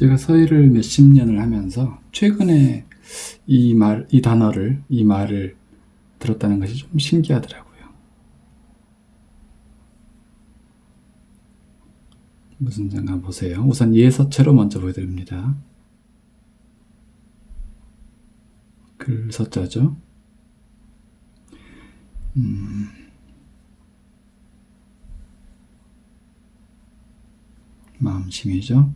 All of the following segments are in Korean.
제가 서예를 몇십 년을 하면서 최근에 이 말, 이 단어를, 이 말을 들었다는 것이 좀 신기하더라고요. 무슨 장가 보세요. 우선 예서체로 먼저 보여드립니다. 글서자죠. 음. 마음심이죠.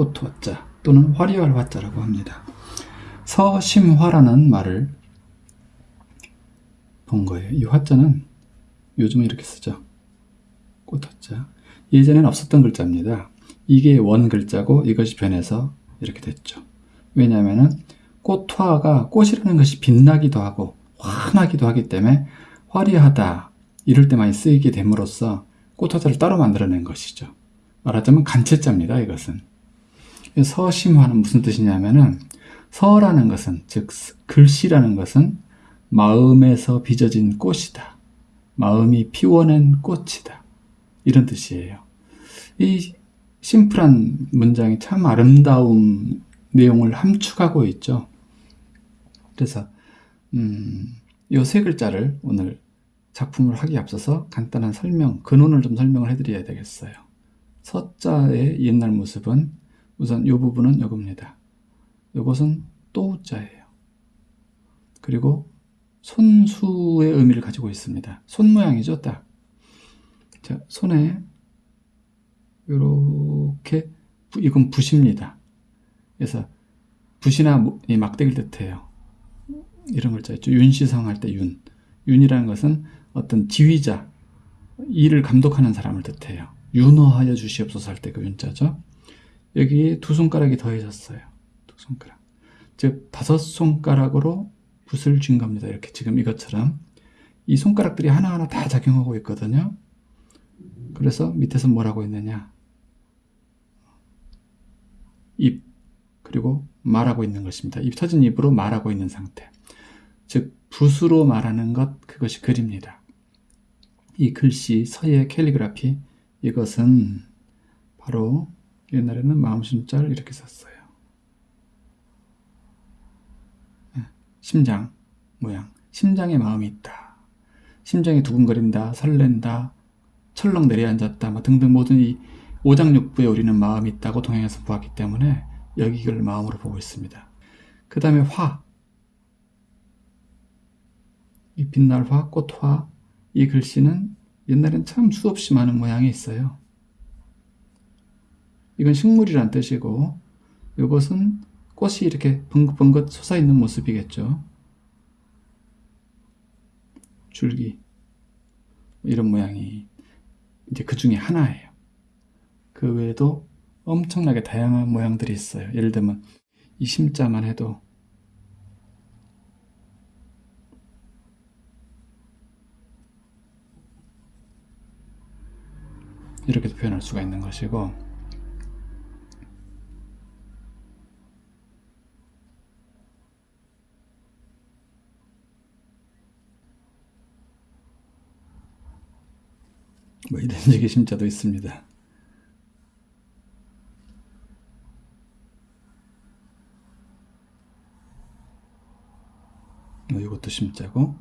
꽃화자 또는 화려할 화자라고 합니다. 서심화라는 말을 본 거예요. 이 화자는 요즘은 이렇게 쓰죠. 꽃화자. 예전에는 없었던 글자입니다. 이게 원 글자고 이것이 변해서 이렇게 됐죠. 왜냐하면 꽃화가 꽃이라는 것이 빛나기도 하고 환하기도 하기 때문에 화려하다 이럴 때 많이 쓰이게 됨으로써 꽃화자를 따로 만들어낸 것이죠. 말하자면 간체자입니다. 이것은. 서심화는 무슨 뜻이냐면은 서라는 것은 즉 글씨라는 것은 마음에서 빚어진 꽃이다. 마음이 피워낸 꽃이다. 이런 뜻이에요. 이 심플한 문장이 참 아름다운 내용을 함축하고 있죠. 그래서 음, 이세 글자를 오늘 작품을 하기 앞서서 간단한 설명, 근원을 좀 설명을 해드려야 되겠어요. 서자의 옛날 모습은 우선 이 부분은 이겁니다. 이것은 또자예요. 그리고 손수의 의미를 가지고 있습니다. 손 모양이죠, 딱. 자, 손에 이렇게 이건 붓입니다. 그래서 붓이나 막대기를 뜻해요. 이런 글자 있죠. 윤시성 할 때 윤. 윤이라는 것은 어떤 지휘자, 일을 감독하는 사람을 뜻해요. 윤호하여 주시옵소서 할 때 그 윤자죠. 여기 두 손가락이 더해졌어요. 두 손가락. 즉 다섯 손가락으로 붓을 쥔 겁니다. 이렇게 지금 이것처럼 이 손가락들이 하나하나 다 작용하고 있거든요. 그래서 밑에서 뭐라고 했느냐 입 그리고 말하고 있는 것입니다. 입 터진 입으로 말하고 있는 상태 즉 붓으로 말하는 것 그것이 글입니다. 이 글씨 서예 캘리그라피 이것은 바로 옛날에는 마음심자를 이렇게 썼어요. 예, 심장 모양 심장에 마음이 있다. 심장이 두근거린다. 설렌다. 철렁 내려앉았다. 뭐 등등 모든 이 오장육부에 우리는 마음이 있다고 동양에서 보았기 때문에 여기를 마음으로 보고 있습니다. 그 다음에 화. 이 빛날 화, 꽃화. 이 글씨는 옛날엔 참 수없이 많은 모양이 있어요. 이건 식물이란 뜻이고 이것은 꽃이 이렇게 벙긋벙긋 솟아있는 모습이겠죠. 줄기 이런 모양이 이제 그 중에 하나예요. 그 외에도 엄청나게 다양한 모양들이 있어요. 예를 들면 이 심자만 해도 이렇게도 표현할 수가 있는 것이고 뭐 이런 식의 심자도 있습니다. 뭐 이것도 심자고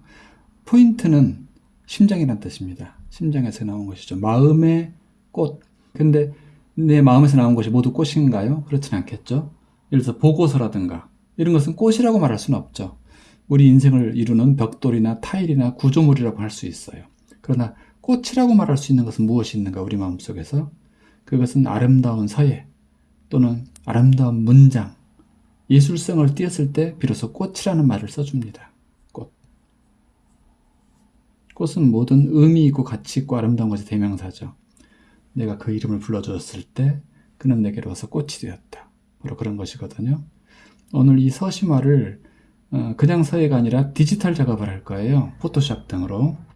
포인트는 심장이란 뜻입니다. 심장에서 나온 것이죠. 마음의 꽃. 근데 내 마음에서 나온 것이 모두 꽃인가요? 그렇진 않겠죠. 예를 들어서 보고서라든가 이런 것은 꽃이라고 말할 수는 없죠. 우리 인생을 이루는 벽돌이나 타일이나 구조물이라고 할 수 있어요. 그러나 꽃이라고 말할 수 있는 것은 무엇이 있는가 우리 마음속에서 그것은 아름다운 서예 또는 아름다운 문장 예술성을 띄었을 때 비로소 꽃이라는 말을 써줍니다. 꽃. 꽃은 모든 의미 있고 가치 있고 아름다운 것의 대명사죠. 내가 그 이름을 불러주었을 때 그는 내게로 와서 꽃이 되었다. 바로 그런 것이거든요. 오늘 이 서심화를 어, 그냥 서예가 아니라 디지털 작업을 할 거예요. 포토샵 등으로.